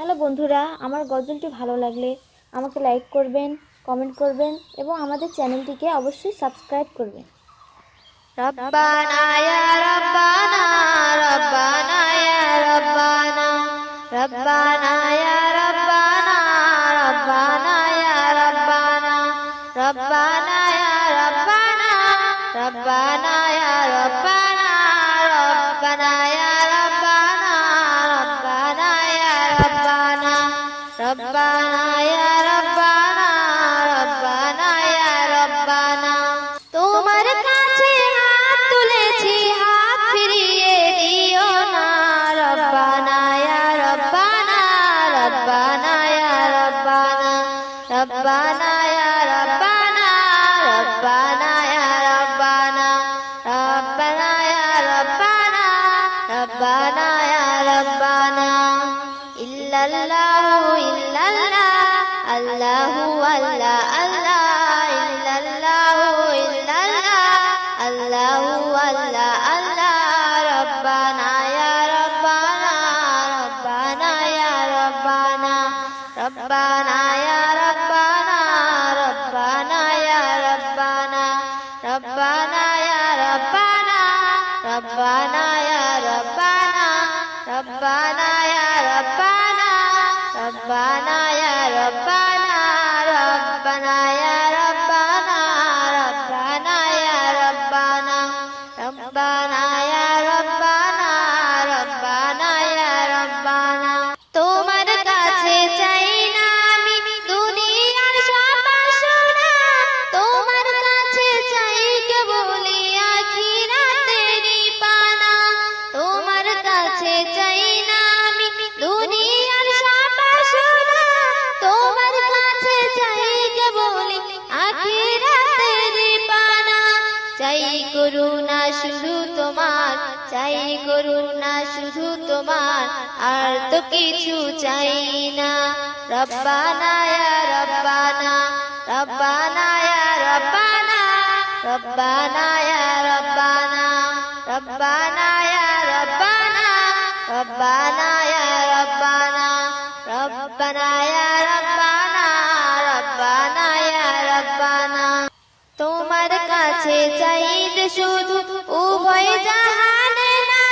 Hello বন্ধুরা, আমার গজলটি ভালো লাগলে আমাকে লাইক করবেন কমেন্ট করবেন এবং আমাদের চ্যানেলটিকে অবশ্যই সাবস্ক্রাইব করবেন। রব্বানা রব্বানা রব্বানা রব্বানা रब्बाना या रब्बाना रब्बाना या रब्बाना তোমার কাছে হাত তুলেছি হাত ফিরিয়ে দিও না রব্বানা ইয়া রব্বানা রব্বানা ইয়া রব্বানা রব্বানা ইয়া রব্বানা রব্বানা الله ولا الله إلا الله إلا الله. الله ولا الله ربنا يا ربنا ربنا يا ربنا ربنا يا ربنا ربنا يا ربنا ربنا يا ربنا ربنا يا ربنا ربنا يا ربنا. চাই করুণা শুধু তোমার, চাই করুণা শুধু তোমার, আর তো কিছু চাই না। রব্বানা ইয়া রব্বানা রব্বানা ইয়া রব্বানা রব্বানা ইয়া রব্বানা রব্বানা ইয়া রব্বানা রব্বানা ইয়া রব্বানা রব্বানা ইয়া রব্বানা কাছে চাইতে শুধু উভয় জাহানে না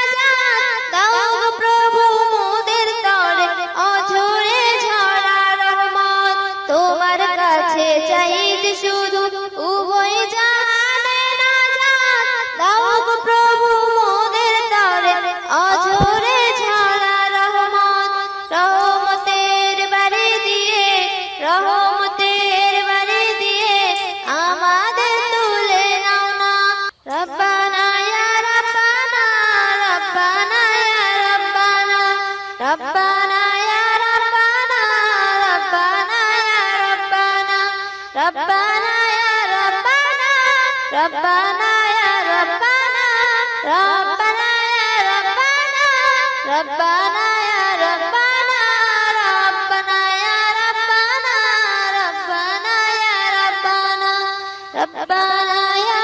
দাও প্রভু মোদের তরে, অঝরে ঝরা রহমত। তোমার কাছে চাইতে শুধু ربنا يا ربنا ربنا يا ربنا ربنا يا ربنا ربنا يا ربنا ربنا يا ربنا ربنا يا ربنا ربنا يا